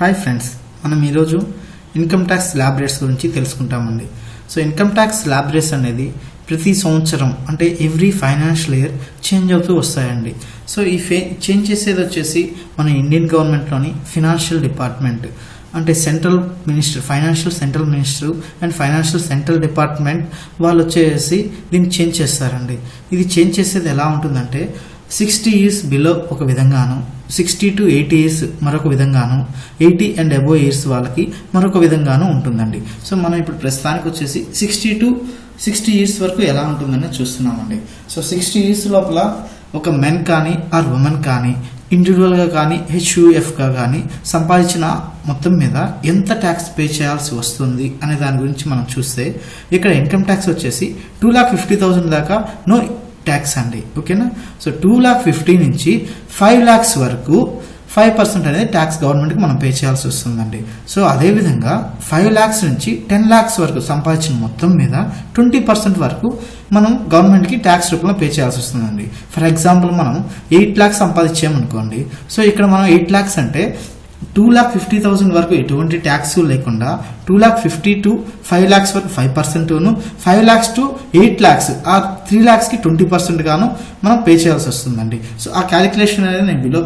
Hi friends మనం ఈరోజు income tax slab rates గురించి తెలుసుకుంటామండి. So income tax slab rates అనేది ప్రతి సంవత్సరం అంటే ఎవ్రీ ఫైనాన్షియల్ ఇయర్ చేంజ్ అవుతూ వస్తాయండి. సో ఈ ఫే చేంజ్ చేసేది వచ్చేసి మన ఇండియన్ గవర్నమెంట్లోని ఫినాన్షియల్ డిపార్ట్మెంట్ అంటే central minister financial central minister and financial central department వాళ్ళు వచ్చేసి దీన్ని చేంజ్ చేస్తారండి. ఇది చేంజ్ చేసేది ఎలా ఉంటుందంటే సిక్స్టీ ఇయర్స్ బిలో ఒక విధంగాను సిక్స్టీ టు ఎయిటీ ఇయర్స్ మరొక విధంగాను ఎయిటీ అండ్ అబోవ్ ఇయర్స్ వాళ్ళకి మరొక విధంగాను ఉంటుందండి. సో మనం ఇప్పుడు ప్రస్తుతానికి వచ్చేసి సిక్స్టీ టు సిక్స్టీ ఇయర్స్ వరకు ఎలా ఉంటుందని చూస్తున్నామండి. సో సిక్స్టీ ఇయర్స్ లోపల ఒక మెన్ కానీ ఆర్ ఉమెన్ కానీ ఇండివిజువల్గా కానీ హెచ్యుఎఫ్గా కానీ సంపాదించిన మొత్తం మీద ఎంత ట్యాక్స్ పే చేయాల్సి వస్తుంది అనే దాని గురించి మనం చూస్తే ఇక్కడ ఇన్కమ్ ట్యాక్స్ వచ్చేసి టూ లాక్ ఫిఫ్టీ థౌసండ్ దాకా నో ట్యాక్స్ అండి. ఓకేనా సో టూ లాక్ ఫిఫ్టీ నుంచి ఫైవ్ ల్యాక్స్ వరకు ఫైవ్ పర్సెంట్ అనేది ట్యాక్స్ గవర్నమెంట్కి మనం పే చేయాల్సి వస్తుందండి. సో అదేవిధంగా ఫైవ్ ల్యాక్స్ నుంచి టెన్ ల్యాక్స్ వరకు సంపాదించిన మొత్తం మీద ట్వంటీ పర్సెంట్ వరకు మనం గవర్నమెంట్కి ట్యాక్స్ రూపంలో పే చేయాల్సి వస్తుందండి. ఫర్ ఎగ్జాంపుల్ మనం ఎయిట్ ల్యాక్స్ సంపాదించామనుకోండి. సో ఇక్కడ మనం ఎయిట్ ల్యాక్స్ అంటే టూ ల్యాక్ ఫిఫ్టీ థౌసండ్ వరకు ఎటువంటి ట్యాక్స్ లేకుండా two lakh fifty to five lakhs వరకు five పర్సెంట్ను five lakhs to eight lakhs ఆ త్రీ ల్యాక్స్కి ట్వంటీ పర్సెంట్ గాను మనం పే చేయాల్సి వస్తుందండి. సో ఆ క్యాలిక్యులేషన్ అనేది నేను బిలో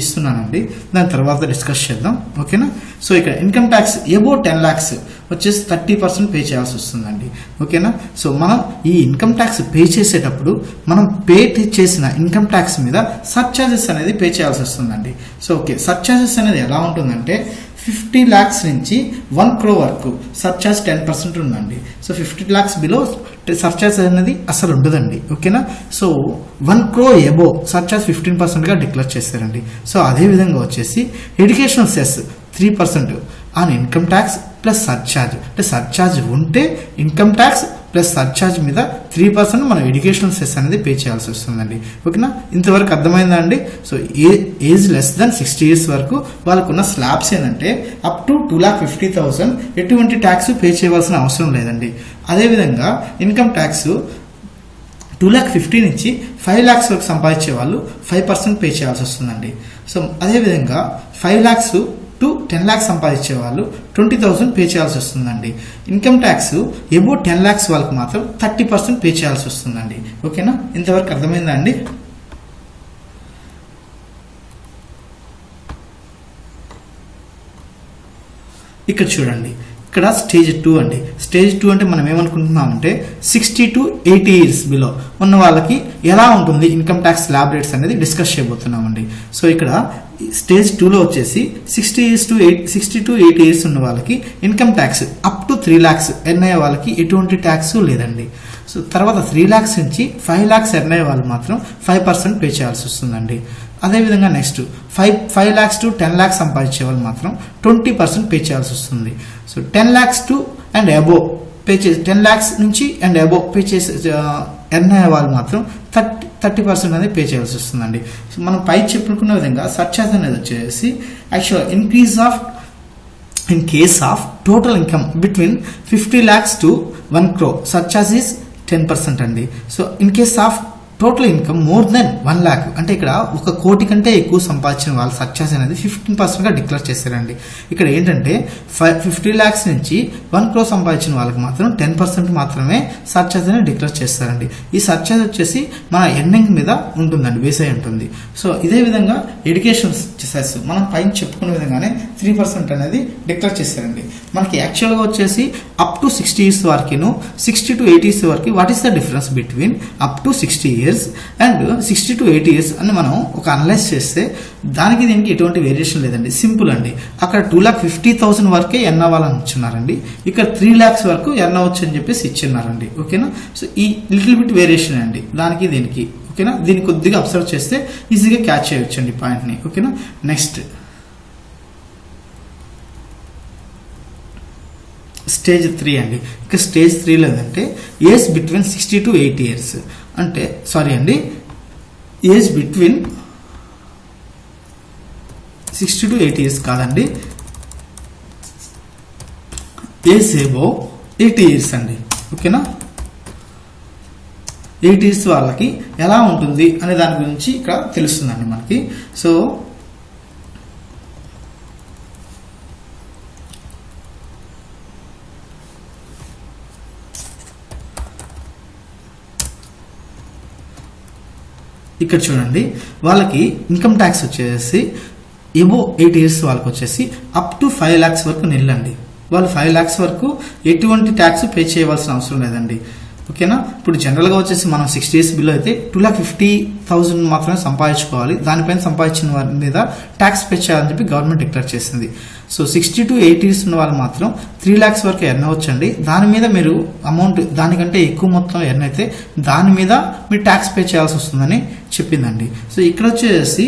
ఇస్తున్నానండి eh, దాని తర్వాత డిస్కస్ చేద్దాం. ఓకేనా సో ఇక్కడ income tax above ten lakhs వచ్చేసి థర్టీ పర్సెంట్ పే చేయాల్సి వస్తుందండి. ఓకేనా సో మనం ఈ ఇన్కమ్ ట్యాక్స్ పే చేసేటప్పుడు మనం పే చేసిన ఇన్కమ్ ట్యాక్స్ మీద సర్చార్జెస్ అనేది పే చేయాల్సి వస్తుందండి. సో ఓకే సర్చార్జెస్ అనేది ఎలా ఉంటుందంటే ఫిఫ్టీ ల్యాక్స్ నుంచి వన్ క్రో వరకు సర్చార్జ్ టెన్ పర్సెంట్ ఉందండి. So fifty lakhs below surcharge అనేది అసలు ఉండదండి. ఓకేనా? So one crore above surcharge fifteen పర్సెంట్గా డిక్లేర్ చేస్తారండి సో అదే విధంగా వచ్చేసి educational cess three percent on income tax plus surcharge అంటే సర్చార్జ్ ఉంటే ఇన్కమ్ ట్యాక్స్ ప్లస్ సర్చార్జ్ మీద త్రీ పర్సెంట్ మనం ఎడ్యుకేషనల్ సెస్ అనేది పే చేయాల్సి వస్తుందండి. ఓకేనా? ఇంతవరకు అర్థమైందా అండి సో ఏ age less than sixty years వరకు వాళ్ళకున్న స్లాబ్స్ ఏంటంటే up to two lakh fifty thousand ఎటువంటి ట్యాక్స్ పే చేయవలసిన అవసరం లేదండి. అదేవిధంగా income tax two lakh fifty నుంచి ఫైవ్ ల్యాక్స్ వరకు సంపాదించే వాళ్ళు ఫైవ్ పర్సెంట్ పే చేయాల్సి వస్తుందండి. సో అదేవిధంగా five lakhs to ten lakhs సంపాదించే వాళ్ళు ట్వంటీ థౌసండ్ పే చేయాల్సి వస్తుందండి. Income tax above ten lakhs వాళ్ళకి మాత్రం థర్టీ పర్సెంట్ పే చేయాల్సి వస్తుందండి. ఓకేనా? ఇంతవరకు అర్థమైందా అండి? ఇక్కడ చూడండి. ఇక్కడ స్టేజ్ టూ అండి. స్టేజ్ టూ అంటే మనం ఏమనుకుంటున్నామంటే sixty to eighty years below ఉన్న వాళ్ళకి ఎలా ఉంటుంది ఇన్కమ్ ట్యాక్స్ ల్యాబ్ రేట్స్ అనేది డిస్కస్ చేయబోతున్నామండి. సో ఇక్కడ స్టేజ్ టూలో వచ్చేసి sixty years to eight sixty to eighty years ఉన్న వాళ్ళకి income tax up to three lakhs earn అయ్యే వాళ్ళకి ఎటువంటి ట్యాక్స్ లేదండి. సో తర్వాత త్రీ ల్యాక్స్ నుంచి ఫైవ్ ల్యాక్స్ ఎర్న్ అయ్యే వాళ్ళు మాత్రం ఫైవ్ పర్సెంట్ పే చేయాల్సి వస్తుందండి. అదేవిధంగా next five five lakhs to ten lakhs సంపాదించే వాళ్ళు మాత్రం ట్వంటీ పర్సెంట్ పే చేయాల్సి వస్తుంది. So ten lakhs to and above pay చేసి టెన్ ల్యాక్స్ నుంచి అండ్ అబోవ్ పే చేసే ఎర్న్ అయ్యే వాళ్ళు మాత్రం థర్టీ థర్టీ పర్సెంట్ అనేది పే చేయాల్సి వస్తుందండి. సో మనం పై చెప్పుకున్న విధంగా సర్చార్జ్ అనేది వచ్చేసి actual increase of in case of total income between fifty lakhs to one crore surcharge is ten percent అండి. So in case of total income more than one lakh అంటే ఇక్కడ ఒక కోటి కంటే ఎక్కువ సంపాదించిన వాళ్ళ సక్సెస్ అనేది ఫిఫ్టీన్ పర్సెంట్గా డిక్లేర్ చేశారండి. ఇక్కడ ఏంటంటే ఫైవ్ ఫిఫ్టీ ల్యాక్స్ నుంచి వన్ క్రో సంపాదించిన వాళ్ళకి మాత్రం టెన్ పర్సెంట్ మాత్రమే సర్చార్జ్ అనేది డిక్లేర్ చేస్తారండి. ఈ సర్చార్జ్ వచ్చేసి మన ఎండింగ్ మీద ఉంటుందండి బేస్ అయి ఉంటుంది. సో ఇదే విధంగా ఎడ్యుకేషన్ సెస్ మనం పైన చెప్పుకునే విధంగానే త్రీ పర్సెంట్ అనేది డిక్లేర్ చేశారండి. మనకి యాక్చువల్గా వచ్చేసి అప్ టు సిక్స్టీ ఇయర్స్ వరకును సిక్స్టీ టు ఎయిటీ ఇయర్స్ వరకు what is the difference between up to sixty years and sixty to eighty years అని మనం ఒక అనలైజ్ చేస్తే దానికి దీనికి ఎటువంటి వేరియేషన్ లేదండి. సింపుల్ అండి. అక్కడ టూ ల్యాక్ ఫిఫ్టీ థౌసండ్ వరకే ఎన్ అవ్వాలని ఇచ్చున్నారండి. ఇక్కడ త్రీ ల్యాక్స్ వరకు ఎన్ అవ్వచ్చు అని చెప్పేసి ఇచ్చిన్నారండి. ఓకేనా సో ఈ లిటిల్ బిట్ వేరియేషన్ అండి. దానికి దీనికి. ఓకేనా దీన్ని కొద్దిగా అబ్సర్వ్ చేస్తే ఈజీగా క్యాచ్ చేయొచ్చు అండి పాయింట్ని ఓకేనా నెక్స్ట్ స్టేజ్ త్రీ అండి. ఇక స్టేజ్ త్రీలో ఏంటంటే age between sixty to eighty years అంటే సారీ అండి age between sixty to eighty years కాదండి. ఏజ్ ఏబో ఎయిటీ ఇయర్స్ అండి. ఓకేనా ఎయిటీస్ ఇయర్స్ వాళ్ళకి ఎలా ఉంటుంది అనే దాని గురించి ఇక్కడ తెలుస్తుందండి మనకి. సో ఇక్కడ చూడండి వాళ్ళకి ఇన్కమ్ ట్యాక్స్ వచ్చేసి ఎబో ఎయిట్ ఇయర్స్ వాళ్ళకి వచ్చేసి అప్ టు ఫైవ్ ల్యాక్స్ వరకు నిల్లండి. వాళ్ళు ఫైవ్ ల్యాక్స్ వరకు ఎటువంటి ట్యాక్స్ పే చేయవలసిన అవసరం లేదండి. ఓకేనా? ఇప్పుడు జనరల్గా వచ్చేసి మనం సిక్స్టీ ఇయర్స్ బిలో అయితే టూ ల్యాక్ ఫిఫ్టీ థౌసండ్ మాత్రమే సంపాదించుకోవాలి. దానిపైన సంపాదించిన వారి మీద ట్యాక్స్ పే చేయాలని చెప్పి గవర్నమెంట్ డిక్లేర్ చేసింది. సో సిక్స్టీ టు ఎయిటీస్ ఉన్న వాళ్ళు మాత్రం త్రీ ల్యాక్స్ వరకు ఎర్న్ అవ్వచ్చండి. దాని మీద మీరు అమౌంట్ దానికంటే ఎక్కువ మొత్తం ఎర్న్ అయితే దాని మీద మీరు ట్యాక్స్ పే చేయాల్సి వస్తుందని చెప్పిందండి. సో ఇక్కడ వచ్చేసి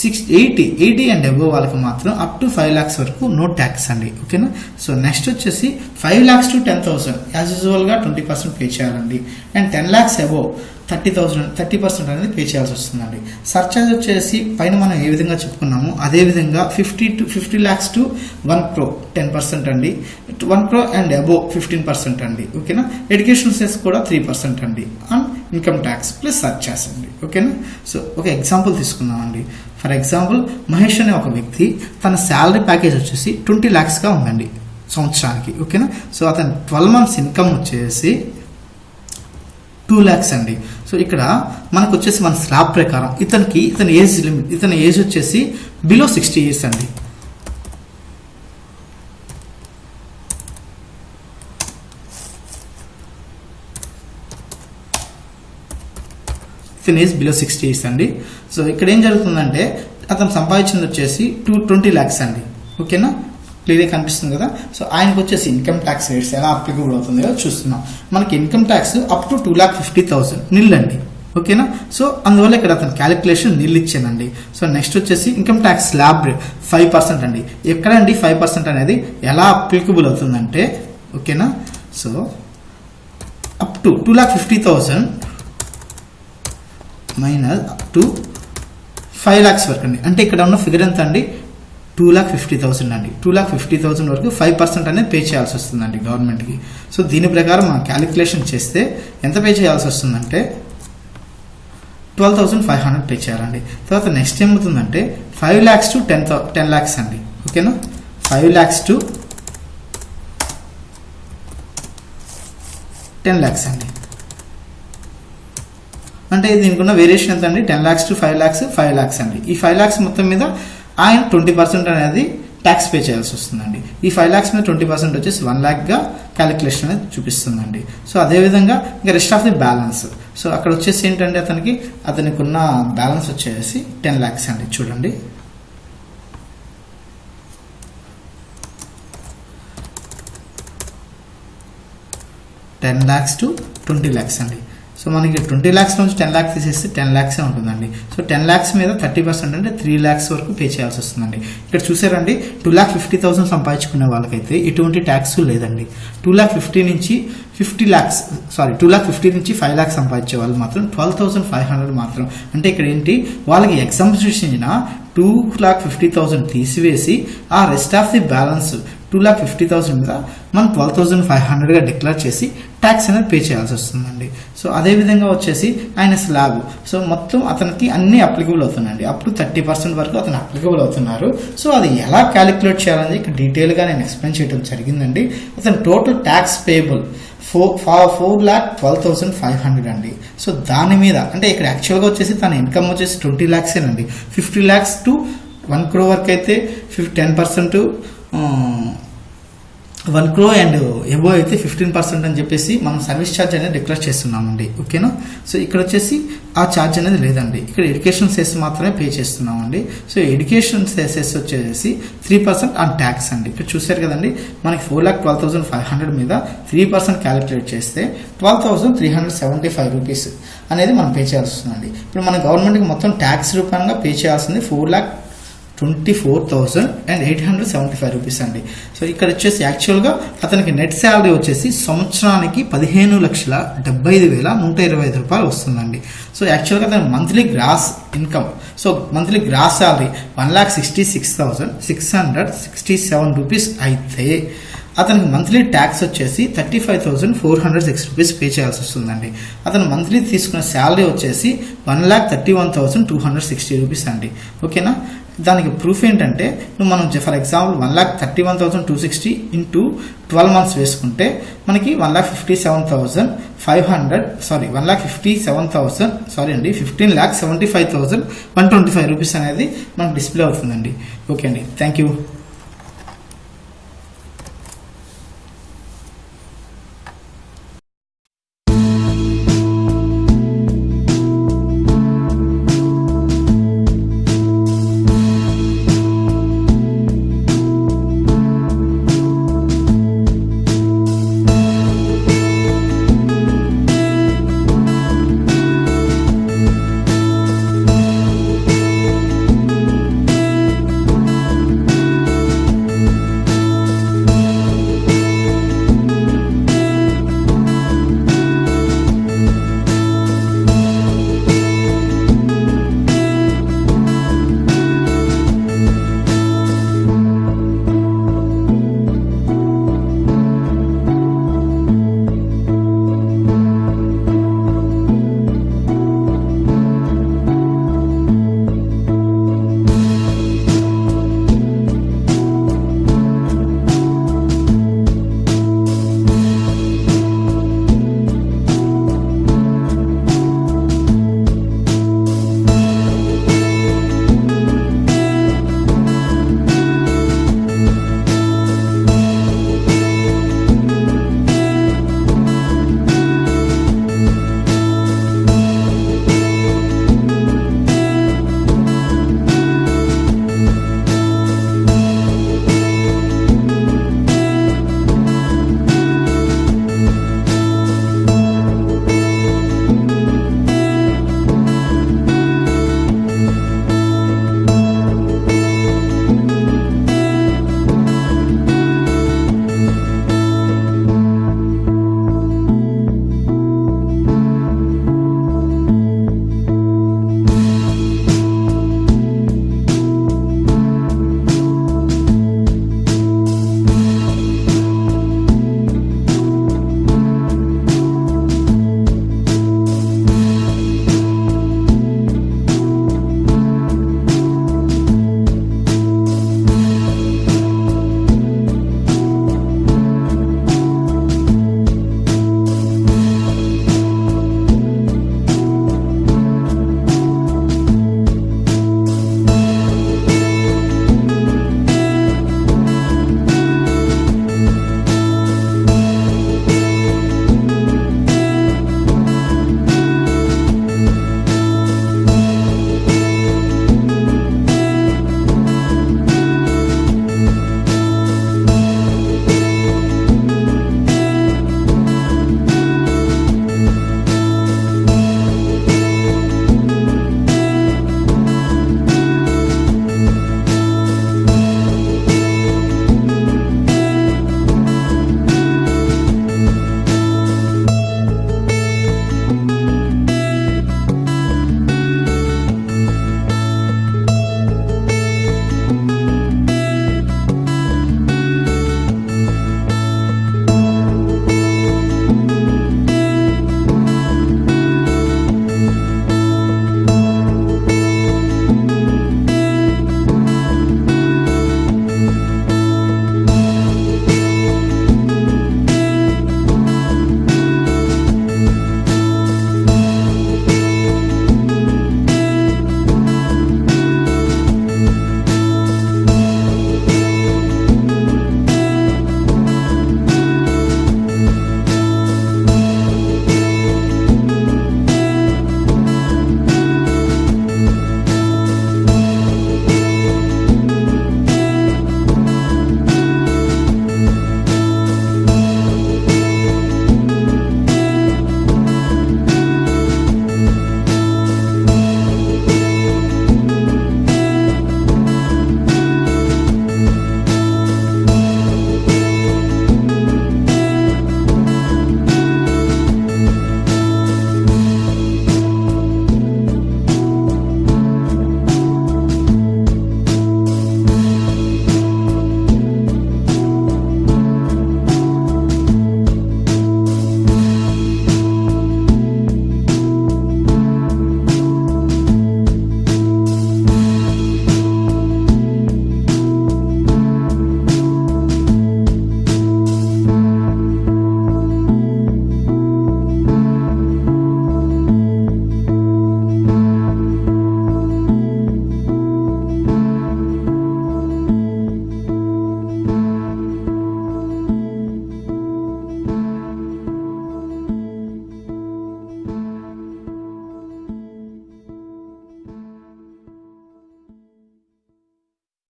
six eighty eighty and above వాళ్ళకి మాత్రం అప్ టు ఫైవ్ ల్యాక్స్ వరకు నో ట్యాక్స్ అండి. ఓకేనా? సో నెక్స్ట్ వచ్చేసి five lakhs to ten thousand. As యూజువల్గా ట్వంటీ పర్సెంట్ పే చేయాలండి. And ten lakhs above. Thirty thousand thirty percent అనేది పే చేయాల్సి వస్తుందండి. సర్చార్జ్ వచ్చేసి పైన మనం ఏ విధంగా చెప్పుకున్నామో అదే విధంగా fifty to fifty lakhs to one crore ten percent అండి. One crore and above fifteen percent అండి. ఓకేనా? ఎడ్యుకేషన్ సెస్ కూడా త్రీ పర్సెంట్ అండి. And income tax plus surcharge అండి. ఓకేనా? సో ఒక ఎగ్జాంపుల్ తీసుకుందామండి. ఫర్ ఎగ్జాంపుల్ మహేష్ అనే ఒక వ్యక్తి తన శాలరీ ప్యాకేజ్ వచ్చేసి ట్వంటీ ల్యాక్స్గా ఉందండి సంవత్సరానికి. ఓకేనా? సో అతని ట్వెల్వ్ మంత్స్ ఇన్కమ్ వచ్చేసి టూ ల్యాక్స్ అండి. సో ఇక్కడ మనకు వచ్చేసి మన స్లాబ్ ప్రకారం ఇతనికి ఇతని ఏజ్ లిమిట్ ఇతని ఏజ్ వచ్చేసి బిలో సిక్స్టీ ఇయర్స్ అండి. ఇతని ఏజ్ బిలో సిక్స్టీ ఇయర్స్ అండి. సో ఇక్కడ ఏం జరుగుతుందంటే అతను సంపాదించింది వచ్చేసి టూ ట్వంటీ ల్యాక్స్ అండి. ఓకేనా? క్లియర్గా కనిపిస్తుంది కదా. సో ఆయనకు వచ్చేసి ఇన్కమ్ ట్యాక్స్ రేట్స్ ఎలా అప్లికబుల్ అవుతుందో చూస్తున్నాం. మనకి income tax up to two lakh fifty thousand nil అండి ఓకేనా? సో అందువల్ల ఇక్కడ అతను క్యాలిక్యులేషన్ నిల్ ఇచ్చానండి సో నెక్స్ట్ వచ్చేసి income tax slab five percent అండి. ఎక్కడండి ఫైవ్ పర్సెంట్ అనేది ఎలా అప్లికబుల్ అవుతుందంటే ఓకేనా? So up to two lakh fifty thousand minus up to five lakhs వరకు అండి. అంటే ఇక్కడ ఉన్న ఫిగర్ ఎంత అండి టూ ల్యాక్ ఫిఫ్టీ థౌసండ్ అండి. టూ ల్యాక్ ఫిఫ్టీ థౌసండ్ వరకు ఫైవ్ పర్సెంట్ అనేది పే చేయాల్సి వస్తుందండి గవర్నమెంట్కి సో దీని ప్రకారం మనం క్యాలిక్యులేషన్ చేస్తే ఎంత పే చేయాల్సి వస్తుందంటే twelve thousand five hundred pay చేయాలండి. తర్వాత నెక్స్ట్ ఏమవుతుందంటే five lakhs to ten thou ten lakhs అండి. ఓకేనా five lakhs to ten lakhs అండి. అంటే దీనికి ఉన్న వేరియేషన్ ఎంత అండి ten lakhs to five lakhs five lakhs అండి. ఈ ఫైవ్ ల్యాక్స్ మొత్తం మీద ఆయన ట్వంటీ పర్సెంట్ అనేది ట్యాక్స్ పే చేయాల్సి వస్తుందండి. ఈ ఫైవ్ ల్యాక్స్ మీద ట్వంటీ పర్సెంట్ వచ్చేసి వన్ ల్యాక్గా క్యాలిక్యులేషన్ అనేది చూపిస్తుందండి. సో అదేవిధంగా ఇంకా rest of the balance so అక్కడ వచ్చేసి ఏంటంటే అతనికి అతనికి ఉన్న బ్యాలెన్స్ వచ్చేసి టెన్ ల్యాక్స్ అండి. చూడండి. Ten lakhs to twenty lakhs అండి. సో మనకి ట్వంటీ ల్యాక్స్ నుంచి టెన్ ల్యాక్స్ తీసేస్తే టెన్ ల్యాక్సే ఉంటుందండి. సో టెన్ ల్యాక్స్ మీద థర్టీ పర్సెంట్ అంటే త్రీ ల్యాక్స్ వరకు పే చేయాల్సి వస్తుందండి. ఇక్కడ చూసారండి టూ ల్యాక్ ఫిఫ్టీ థౌసండ్ సంపాదించుకునే వాళ్ళకైతే ఎటువంటి ట్యాక్స్ లేదండి. టూ ల్యాక్ ఫిఫ్టీ నుంచి fifty lakhs sorry two lakh fifty నుంచి ఫైవ్ ల్యాక్స్ సంపాదించే వాళ్ళు మాత్రం ట్వెల్వ్ థౌసండ్ ఫైవ్ హండ్రెడ్ మాత్రం. అంటే ఇక్కడ ఏంటి వాళ్ళకి exemption two lakh fifty thousand తీసివేసి ఆ rest of the balance two lakh fifty thousand మీద మనం ట్వెల్వ్ థౌసండ్ ఫైవ్ హండ్రెడ్గా డిక్లేర్ చేసి ట్యాక్స్ అనేది పే చేయాల్సి వస్తుందండి. సో అదే విధంగా వచ్చేసి ఆయన స్లాబ్ సో మొత్తం అతనికి అన్ని అప్లికబుల్ అవుతున్నాయండి. అప్పుడు థర్టీ పర్సెంట్ వరకు అతను అప్లికబుల్ అవుతున్నారు. సో అది ఎలా క్యాలిక్యులేట్ చేయాలని ఇక్కడ డీటెయిల్గా నేను ఎక్స్ప్లెయిన్ చేయడం జరిగిందండి. అతను total tax payable four four lakh twelve thousand five hundred అండి. సో దాని మీద అంటే ఇక్కడ యాక్చువల్గా వచ్చేసి తన ఇన్కమ్ వచ్చేసి twenty ల్యాక్సేనండి fifty lakhs to one crore వరకు అయితే ఫిఫ్ ten percent one crore and above అయితే ఫిఫ్టీన్ పర్సెంట్ అని చెప్పేసి మనం సర్వీస్ ఛార్జ్ అనేది డిక్లేర్ చేస్తున్నామండి ఓకేనా? సో ఇక్కడ వచ్చేసి ఆ ఛార్జ్ అనేది లేదండి. ఇక్కడ ఎడ్యుకేషన్ సెస్ మాత్రమే పే చేస్తున్నామండి. సో ఎడ్యుకేషన్ సెస్ వచ్చేసి త్రీ పర్సెంట్ ఆన్ ట్యాక్స్ అండి. ఇక్కడ చూసారు కదండి మనకి four lakh twelve thousand five hundred మీద త్రీ పర్సెంట్ క్యాలిక్యులేట్ చేస్తే twelve thousand three hundred seventy five rupees అనేది మనం పే చేయాల్సి వస్తుందండి. ఇప్పుడు మన గవర్నమెంట్కి మొత్తం ట్యాక్స్ రూపంగా పే చేయాల్సింది four lakh twenty four thousand and eight hundred seventy five rupees అండి. సో ఇక్కడ వచ్చేసి యాక్చువల్గా అతనికి నెట్ శాలరీ వచ్చేసి సంవత్సరానికి పదిహేను లక్షల డెబ్బై ఐదు వేల నూట ఇరవై ఐదు రూపాయలు వస్తుందండి. సో యాక్చువల్గా అతని monthly gross income so monthly gross salary one lakh sixty six thousand six hundred sixty seven rupees అయితే అతనికి మంత్లీ ట్యాక్స్ వచ్చేసి thirty five thousand four hundred six rupees pay చేయాల్సి వస్తుందండి. అతను మంత్లీ తీసుకున్న శాలరీ వచ్చేసి one lakh thirty one thousand two hundred sixty rupees అండి ఓకేనా దానికి ప్రూఫ్ ఏంటంటే నువ్వు మనం for example one lakh thirty one thousand two sixty into twelve months వేసుకుంటే మనకి one lakh fifty seven thousand five hundred sorry one lakh fifty seven thousand sorry అండి fifteen lakh seventy five thousand one twenty five rupees అనేది మనకు display అవుతుందండి. Okay అండి. Thank you